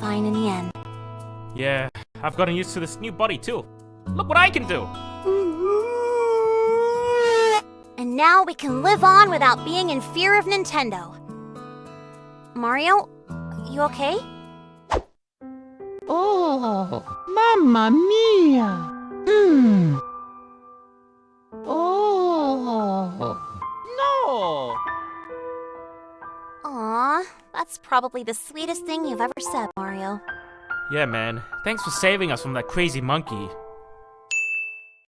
fine in the end. Yeah, I've gotten used to this new body too. Look what I can do! And now we can live on without being in fear of Nintendo. Mario, you okay? Oh, mamma mia! Hmm. Oh. No! Aw, that's probably the sweetest thing you've ever said, Mario. Yeah, man. Thanks for saving us from that crazy monkey.